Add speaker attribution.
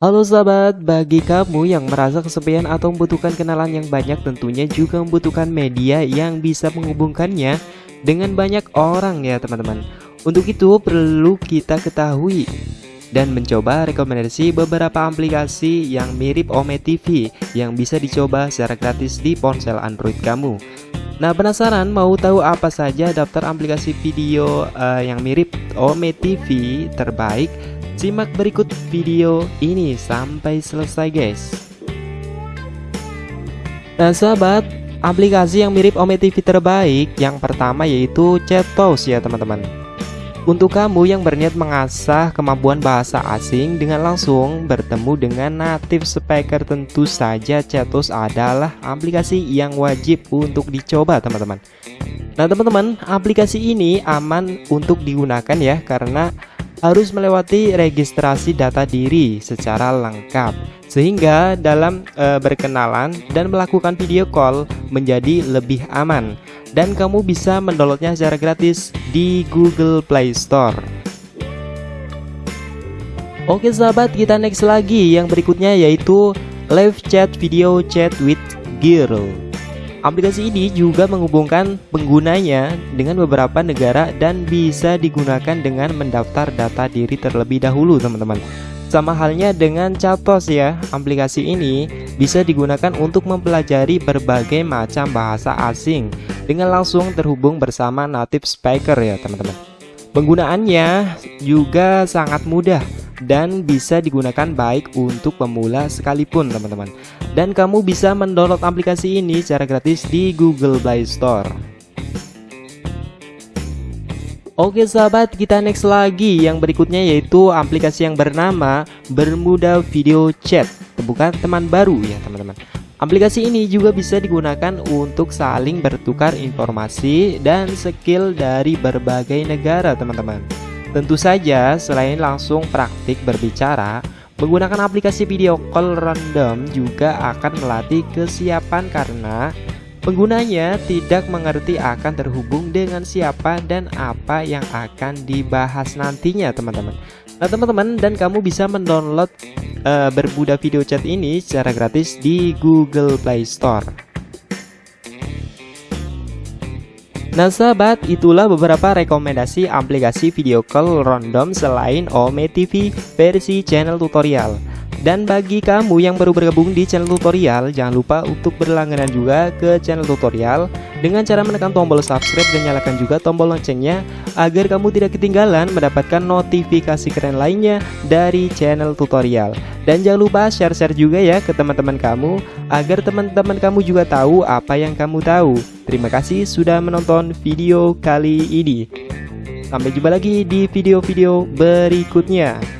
Speaker 1: Halo sahabat, bagi kamu yang merasa kesepian atau membutuhkan kenalan yang banyak tentunya juga membutuhkan media yang bisa menghubungkannya dengan banyak orang ya teman-teman Untuk itu perlu kita ketahui dan mencoba rekomendasi beberapa aplikasi yang mirip Ome TV yang bisa dicoba secara gratis di ponsel Android kamu Nah penasaran mau tahu apa saja daftar aplikasi video uh, yang mirip Ome TV terbaik? Simak berikut video ini sampai selesai guys. Nah sahabat aplikasi yang mirip Ome TV terbaik yang pertama yaitu Chatos ya teman-teman. Untuk kamu yang berniat mengasah kemampuan bahasa asing dengan langsung bertemu dengan native speaker tentu saja Chatos adalah aplikasi yang wajib untuk dicoba teman-teman. Nah teman-teman aplikasi ini aman untuk digunakan ya karena harus melewati registrasi data diri secara lengkap sehingga dalam e, berkenalan dan melakukan video call menjadi lebih aman. Dan kamu bisa mendownloadnya secara gratis di Google Play Store. Oke sahabat kita next lagi. Yang berikutnya yaitu live chat video chat with girl Aplikasi ini juga menghubungkan penggunanya dengan beberapa negara dan bisa digunakan dengan mendaftar data diri terlebih dahulu teman-teman. Sama halnya dengan Chatos ya, aplikasi ini bisa digunakan untuk mempelajari berbagai macam bahasa asing Dengan langsung terhubung bersama native speaker ya teman-teman. Penggunaannya juga sangat mudah dan bisa digunakan baik untuk pemula sekalipun teman-teman. Dan kamu bisa mendownload aplikasi ini secara gratis di Google Play Store. Oke sahabat kita next lagi. Yang berikutnya yaitu aplikasi yang bernama Bermuda Video Chat. Bukan teman baru ya teman-teman. Aplikasi ini juga bisa digunakan untuk saling bertukar informasi dan skill dari berbagai negara teman-teman Tentu saja, selain langsung praktik berbicara, menggunakan aplikasi video call random juga akan melatih kesiapan karena penggunanya tidak mengerti akan terhubung dengan siapa dan apa yang akan dibahas nantinya teman-teman. Nah teman-teman dan kamu bisa mendownload uh, berbuda video chat ini secara gratis di Google Play Store Nah sahabat, itulah beberapa rekomendasi aplikasi video call random selain Ome TV versi channel tutorial. Dan bagi kamu yang baru bergabung di channel tutorial, jangan lupa untuk berlangganan juga ke channel tutorial dengan cara menekan tombol subscribe dan nyalakan juga tombol loncengnya agar kamu tidak ketinggalan mendapatkan notifikasi keren lainnya dari channel tutorial. Dan jangan lupa share-share juga ya ke teman-teman kamu agar teman-teman kamu juga tahu apa yang kamu tahu. Terima kasih sudah menonton video kali ini. Sampai jumpa lagi di video-video berikutnya.